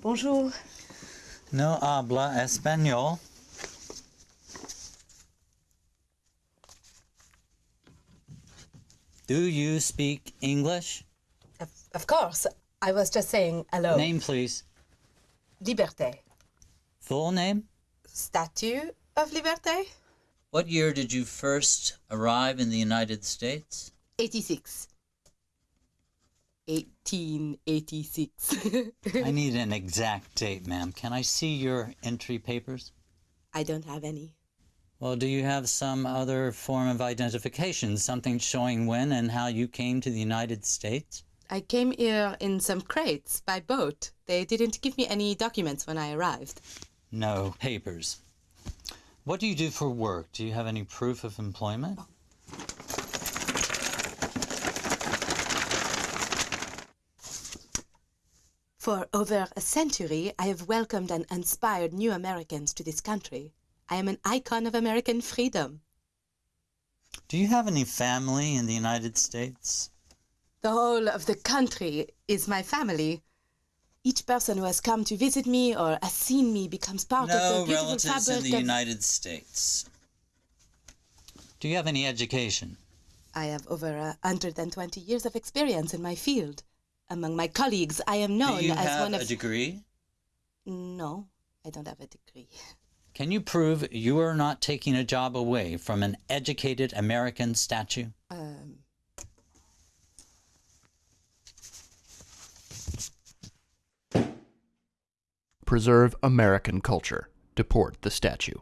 Bonjour. No habla español. Do you speak English? Of, of course. I was just saying hello. Name, please. Liberté. Full name? Statue of Liberté? What year did you first arrive in the United States? 86. 1886. I need an exact date, ma'am. Can I see your entry papers? I don't have any. Well, do you have some other form of identification, something showing when and how you came to the United States? I came here in some crates by boat. They didn't give me any documents when I arrived. No papers. What do you do for work? Do you have any proof of employment? Oh, For over a century, I have welcomed and inspired new Americans to this country. I am an icon of American freedom. Do you have any family in the United States? The whole of the country is my family. Each person who has come to visit me or has seen me becomes part of the beautiful relatives in the of... United States. Do you have any education? I have over a 120 years of experience in my field. Among my colleagues, I am known do you as have one a degree? No, I don't have a degree. Can you prove you are not taking a job away from an educated American statue? Um, Preserve American culture. Deport the statue.